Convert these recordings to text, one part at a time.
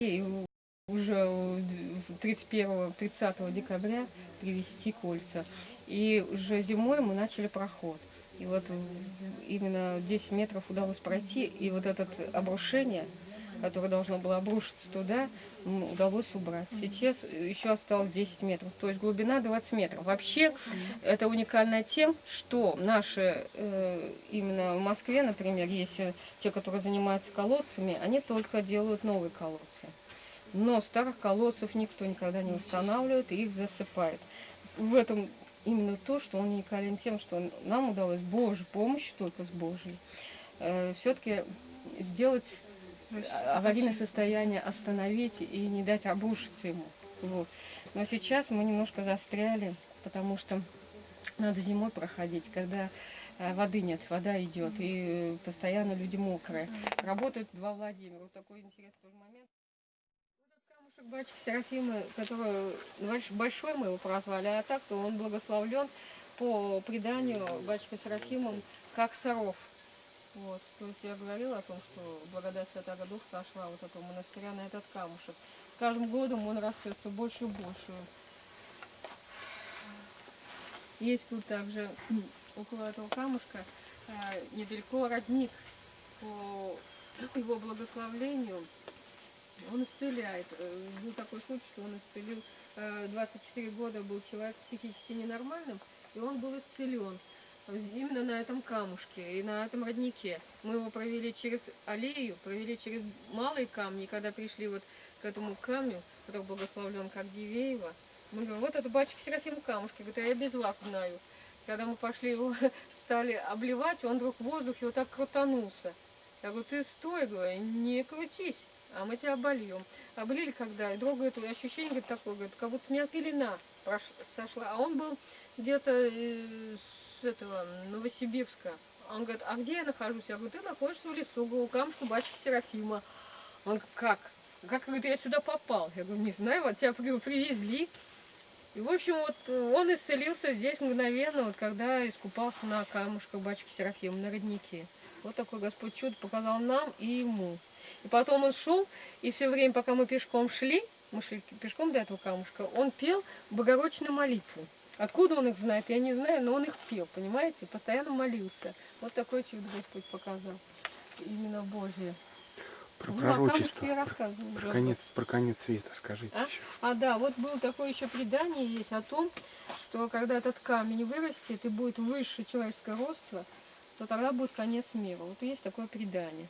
и уже 31-30 декабря привезти кольца. И уже зимой мы начали проход. И вот именно 10 метров удалось пройти, и вот это обрушение, которое должно было обрушиться туда, удалось убрать. Сейчас еще осталось 10 метров, то есть глубина 20 метров. Вообще это уникально тем, что наши, э, именно в Москве, например, если те, которые занимаются колодцами, они только делают новые колодцы. Но старых колодцев никто никогда не устанавливает и их засыпает. В этом именно то, что он уникален тем, что нам удалось Божьей помощью, только с Божьей, э, все-таки сделать аварийное состояние, остановить и не дать обрушиться ему. Вот. Но сейчас мы немножко застряли, потому что надо зимой проходить, когда э, воды нет, вода идет, и постоянно люди мокрые. Работают два Владимира. Вот такой интересный момент. Камушек батюшки Серафимы, который большой мы его прозвали, а так то он благословлен по преданию батюшка Серафимом как Саров. Вот, то есть я говорила о том, что благодать Святого Духа сошла вот этого монастыря на этот камушек. С каждым годом он растет все больше и больше. Есть тут также около этого камушка э, недалеко родник по его благословлению он исцеляет. Э, был такой случай, что он исцелил, 24 э, года был человек психически ненормальным, и он был исцелен именно на этом камушке и на этом роднике. Мы его провели через аллею, провели через малые камни, и когда пришли вот к этому камню, который благословлен как Дивеево, мы говорим, вот это батюшка Серафим камушки, говорит, а я без вас знаю. Когда мы пошли его, стали обливать, он вдруг в воздухе вот так крутанулся. Я говорю, ты стой, говорю, не крутись а мы тебя обольем. Облили когда, и друг говорит, ощущение говорит, такое, говорит, как будто с меня пелена сошла. А он был где-то с этого Новосибирска. Он говорит, а где я нахожусь? Я говорю, ты находишься в лесу, у камушка батюшки Серафима. Он говорит, как? Как, говорит, я сюда попал? Я говорю, не знаю, вот тебя привезли. И, в общем, вот он исцелился здесь мгновенно, вот когда искупался на камушках батюшки Серафима, на роднике. Вот такой Господь чудо показал нам и ему. И потом он шел, и все время, пока мы пешком шли, мы шли пешком до этого камушка, он пел Богородичную молитву. Откуда он их знает, я не знаю, но он их пел, понимаете? Постоянно молился. Вот такое чудо Господь показал. Именно Божье. Про ну, пророчество. Я про, про, конец, про конец света скажите а? еще. А, да, вот было такое еще предание есть о том, что когда этот камень вырастет и будет выше человеческого роста, то тогда будет конец мира. Вот есть такое предание.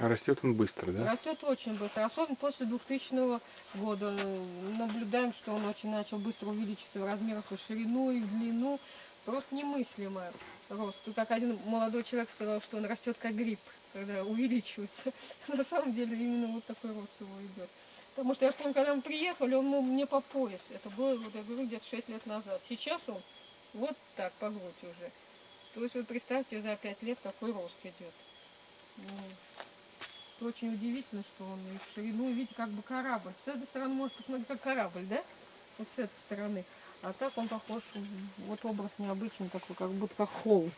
А растет он быстро, да? Растет очень быстро, особенно после 2000 года. Наблюдаем, что он очень начал быстро увеличиться в размерах и в ширину, и в длину. Просто немыслимый рост. И как один молодой человек сказал, что он растет как гриб, когда увеличивается. На самом деле именно вот такой рост его идет. Потому что я помню, когда мы приехали, он был мне по пояс. Это было, вот я говорю, где-то 6 лет назад. Сейчас он вот так, по грудь уже. То есть вы представьте, за 5 лет какой рост идет. Очень удивительно, что он в ширину, видите, как бы корабль. С этой стороны можно посмотреть, как корабль, да? Вот с этой стороны. А так он похож, вот образ необычный такой, как будто как холм.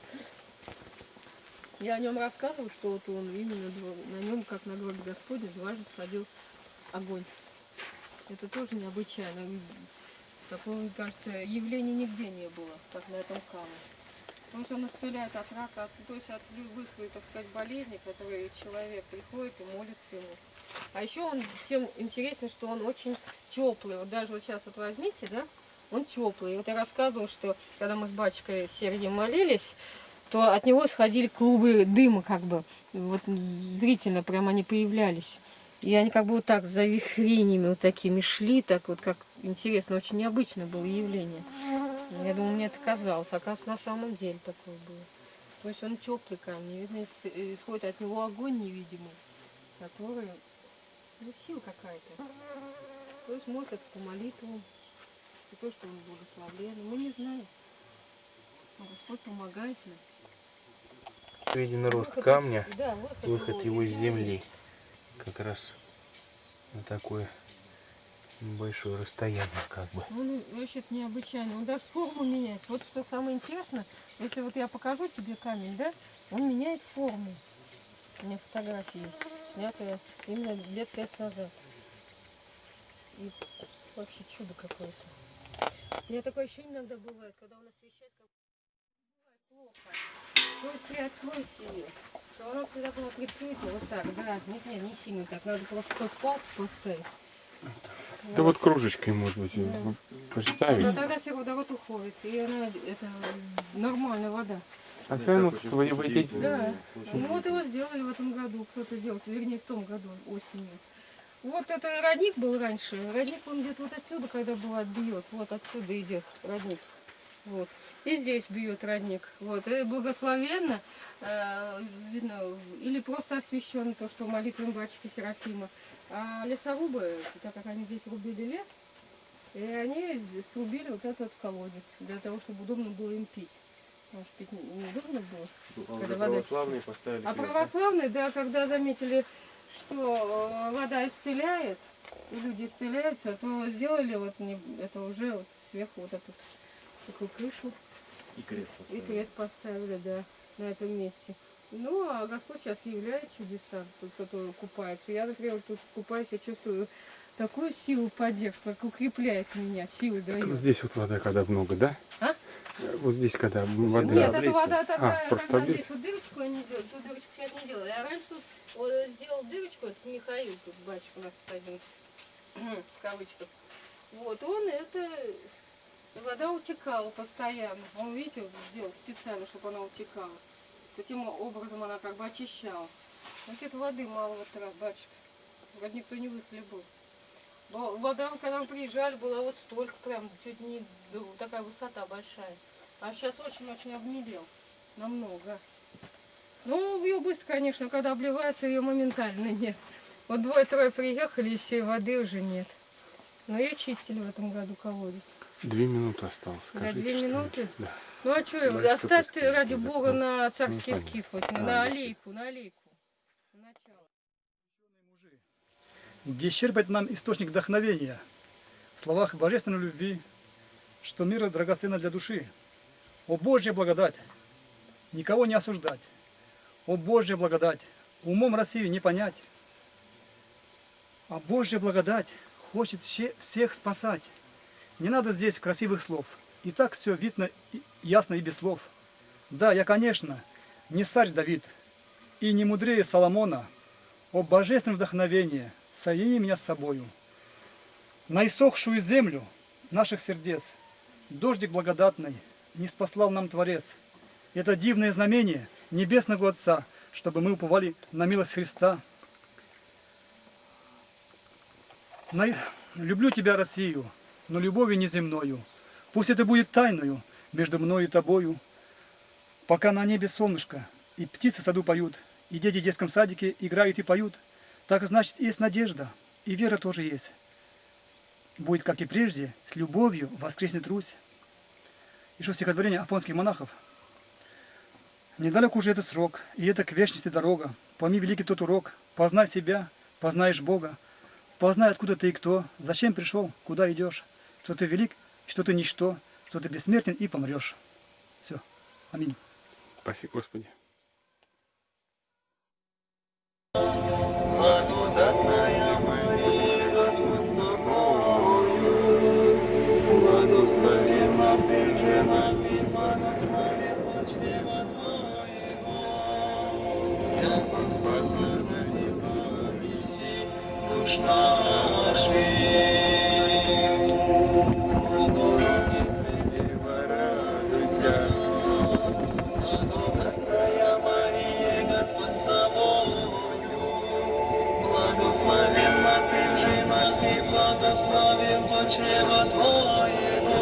Я о нем рассказываю, что вот он именно на нем, как на гробе Господня, дважды сходил огонь. Это тоже необычайно. Такого, кажется, явления нигде не было, как на этом камне. Потому что он исцеляет от рака, от, то есть от любых, так сказать, болезней, которые человек приходит и молится ему. А еще он тем интересен, что он очень теплый. Вот даже вот сейчас вот возьмите, да, он теплый. Вот я рассказывала, что когда мы с батюшкой Сергеем молились, то от него сходили клубы дыма, как бы, вот зрительно прямо они появлялись. И они как бы вот так за вихренями вот такими шли, так вот как интересно, очень необычное было явление. Я думаю, мне это казалось, оказывается, на самом деле такое было. То есть он теплый камень, видно, исходит от него огонь невидимый, который, ну, сила какая-то. То есть, может, это по молитвам, и то, что он благословлен, мы не знаем. Но Господь помогает нам. Виден рост выход камня, из, да, выход, выход его из земли. Как раз на такое большое расстояние как бы. Он вообще-то необычайный. Он даже форму меняет. Вот что самое интересное, если вот я покажу тебе камень, да, он меняет форму. У меня фотографии есть, снятые именно лет пять назад. И вообще чудо какое-то. У меня такое ощущение иногда бывает, когда он освещает, как бывает плохо. То есть приоткройте ее, что она всегда была прикрыта, вот так, да. Нет, нет, не сильно так, надо просто палку поставить. Да вот кружечкой, может быть, Да. Да, поставить. тогда сероводород уходит, и она, это нормальная вода. А все равно вы водить. Да. Ну вот его сделали в этом году, кто-то сделал, вернее в том году, осенью. Вот это родник был раньше. Родник он где-то вот отсюда, когда бывает, бьет. Вот отсюда идет родник. Вот. И здесь бьет родник. Вот. И благословенно, э, видно, или просто освящен то, что молитвами батюшки Серафима. А лесорубы, так как они здесь рубили лес, и они срубили вот этот колодец, для того, чтобы удобно было им пить. Что пить не- неудобно было. А когда вода православные поставили а крест, православные, да, когда заметили, что э, вода исцеляет, и люди исцеляются, то сделали вот не, это уже вот сверху вот эту такую крышу И крест и поставили. крест поставили, да, на этом месте. Ну, а Господь сейчас являет чудеса, тут кто-то купается. Я, например, тут купаюсь, я чувствую такую силу поддержки, как укрепляет меня, силы дает. Здесь вот вода когда много, да? А? Вот здесь когда вода. Нет, облиться. это вода такая, А, просто когда здесь вот дырочку они делают, ту дырочку сейчас не делали. А раньше тут вот, сделал дырочку, это Михаил, тут батюшка у нас тут один, в кавычках. Вот, он это, вода утекала постоянно. Он, видите, сделал специально, чтобы она утекала. Таким образом она как бы очищалась. Что-то воды мало в этот раз, батюшка. Вроде никто не выхлебал. Во- Вода, когда мы приезжали, была вот столько прям, чуть не такая высота большая. А сейчас очень-очень обмелел. Намного. Ну, ее быстро, конечно, когда обливается, ее моментально нет. Вот двое-трое приехали, и всей воды уже нет. Но ее чистили в этом году колодец. Две минуты осталось, Да, скажите. две что-нибудь. минуты? Да. Ну а что, Ну, что оставь ты ради язык? бога Ну, на царский понятно. скит хоть, А, на аллейку, на аллейку. На начало. где черпать нам источник вдохновения в словах божественной любви, что мир драгоценно для души. О Божья благодать! Никого не осуждать. О Божья благодать! Умом Россию не понять. А Божья благодать хочет все- всех спасать. Не надо здесь красивых слов. И так все видно ясно и без слов. Да, я, конечно, не царь Давид и не мудрее Соломона, о божественном вдохновении, соедини меня с собою. На иссохшую землю наших сердец дождик благодатный не спаслал нам Творец. Это дивное знамение Небесного Отца, чтобы мы уповали на милость Христа. На- Люблю тебя, Россию, но любовью неземною. Пусть это будет тайною между мною и тобою. Пока на небе солнышко, и птицы в саду поют, и дети в детском садике играют и поют, так значит есть надежда, и вера тоже есть. Будет, как и прежде, с любовью воскреснет Русь. Что стихотворение афонских монахов. Недалек уже этот срок, и это к вечности дорога. Пойми великий тот урок, познай себя, познаешь Бога. Познай, откуда ты и кто, зачем пришел, куда идешь, что ты велик, что ты ничто, что ты бессмертен и помрешь. Все. Аминь. Спасибо, Господи. Благословен плод чрева твоего.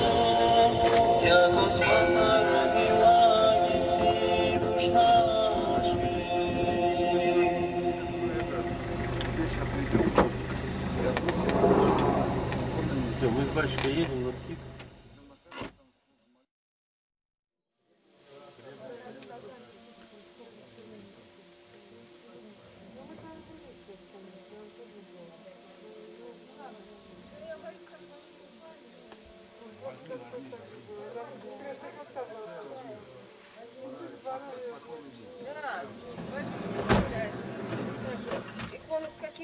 Яко спаса родила Еси душ наших. Все, мы с батюшкой едем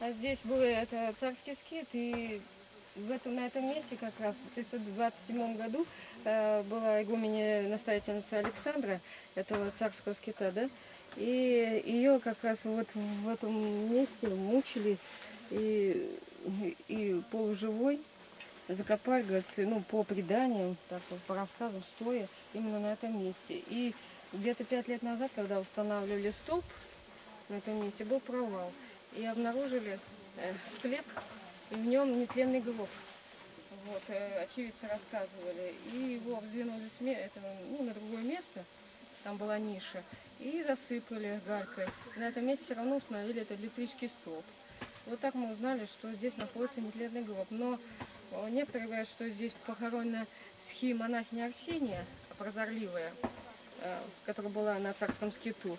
а здесь был это царский скит, и в этом, на этом месте как раз в 1927 году э, была игуменя настоятельница Александра, этого царского скита, да, и ее как раз вот в этом месте мучили и, и полуживой закопали, говорится, ну, по преданиям, так вот, по рассказам, стоя именно на этом месте. И где-то пять лет назад, когда устанавливали столб на этом месте, был провал. И обнаружили э, склеп, и в нем нетленный гроб. Вот, э, очевидцы рассказывали. И его вздвинули с этого, ну, на другое место, там была ниша, и засыпали галькой. На этом месте все равно установили этот электрический столб. Вот так мы узнали, что здесь находится нетленный гроб. Но э, некоторые говорят, что здесь похоронена схи монахиня Арсения, прозорливая, которая была на царском скиту.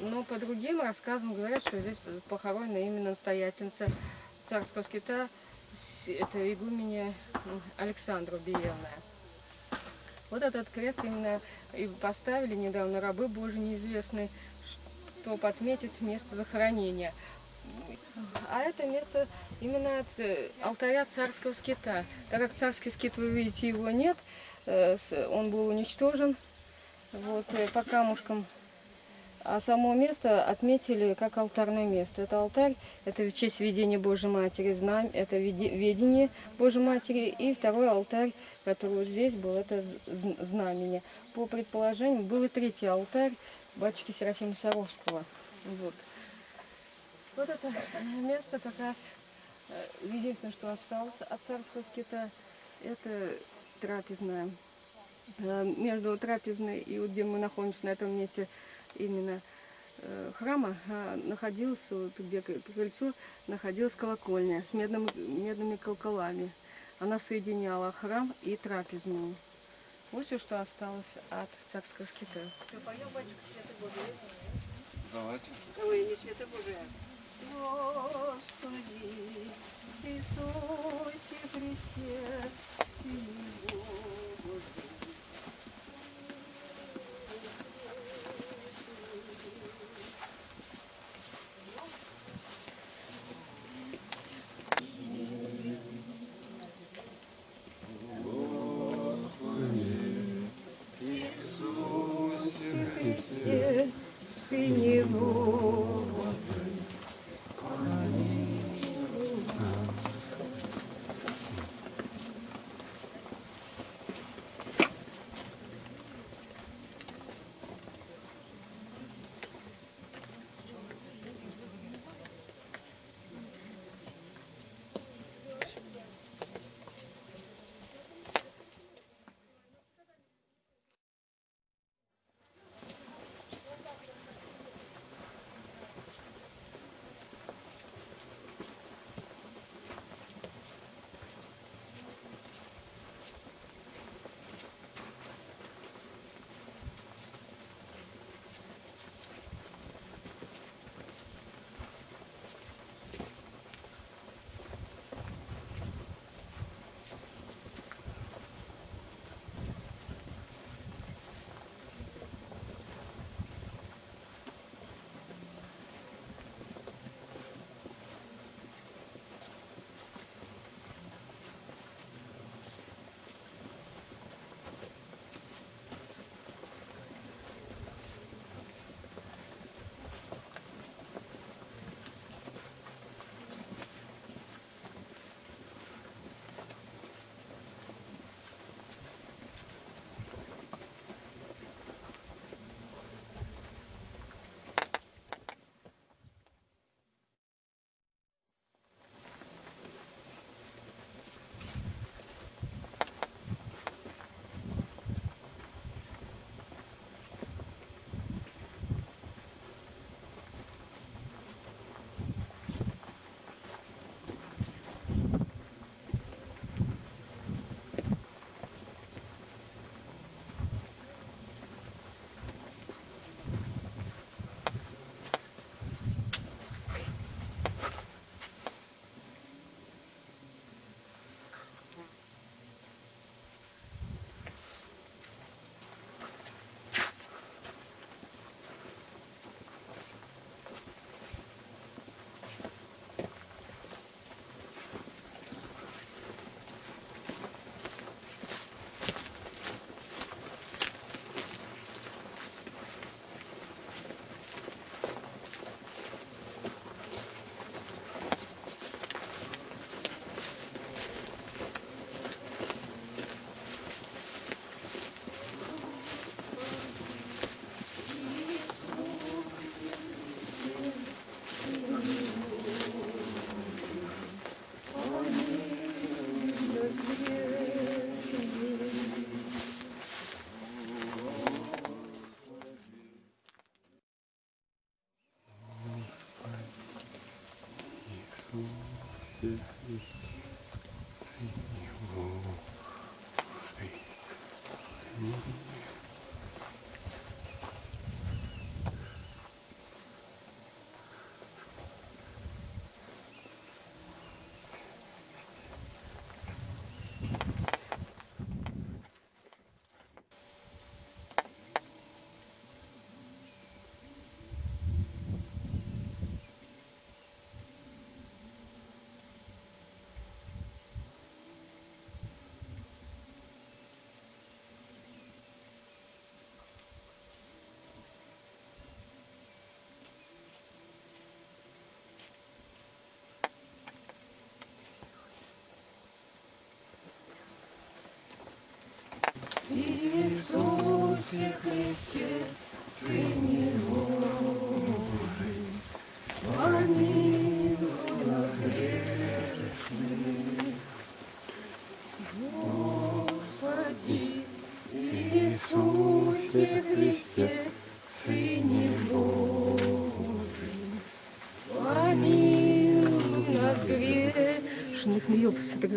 Но по другим рассказам говорят, что здесь похоронена именно настоятельница царского скита, это игуменя м, Александра Биевная. Вот этот крест именно и поставили недавно рабы Божьи неизвестные, чтобы отметить место захоронения. А это место именно от э, алтаря царского скита. Так как царский скит, вы видите, его нет, э, он был уничтожен вот, э, по камушкам. А само место отметили как алтарное место. Это алтарь, это в честь ведения Божьей Матери, знамя, это ведение Божьей Матери. И второй алтарь, который вот здесь был, это знамение. По предположению, был и третий алтарь батюшки Серафима Саровского. Вот. Вот это место как раз э, единственное, что осталось от царского скита, это трапезная. Э, Между трапезной и вот где мы находимся на этом месте именно э, храма э, находился, вот где крыльцо, находилась колокольня с медным- медными колоколами. Она соединяла храм и трапезную. Вот все, что осталось от царского скита. Давайте. Ой, не света Божия. Господи, Иисусе Христе, Сыне Божий.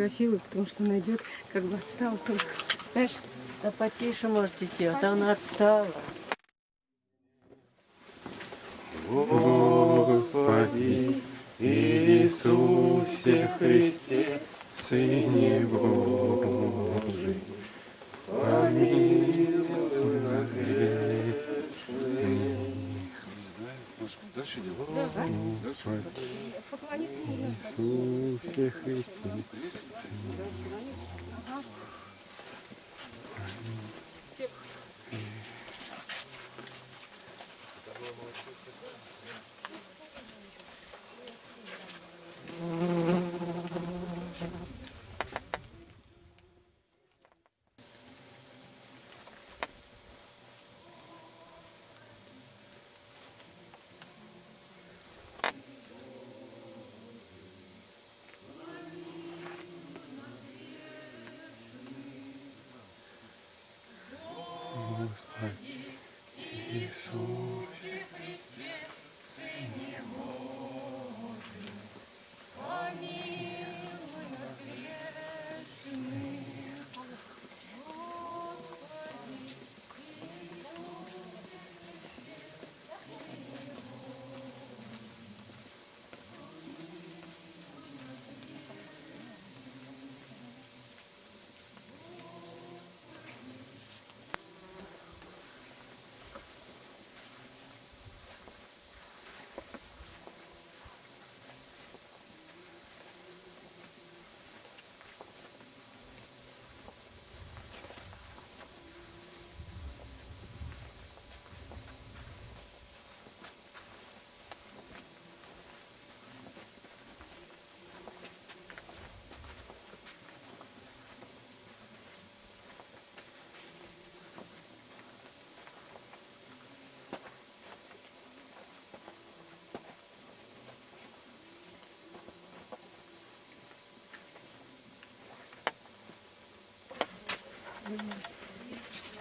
Ее сфотографирую, потому что она идет, как бы отстала только. Знаешь? Да потише можете идти, а то она отстала. Господи Иисусе Христе, Сыне Божий, помилуй нас грешных. Дальше идем. Господи. Иисусе Христе,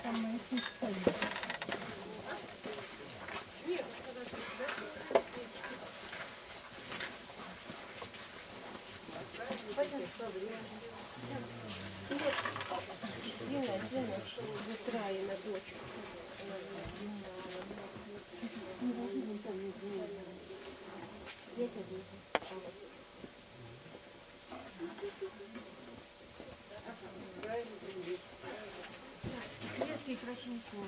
Там мои Красивый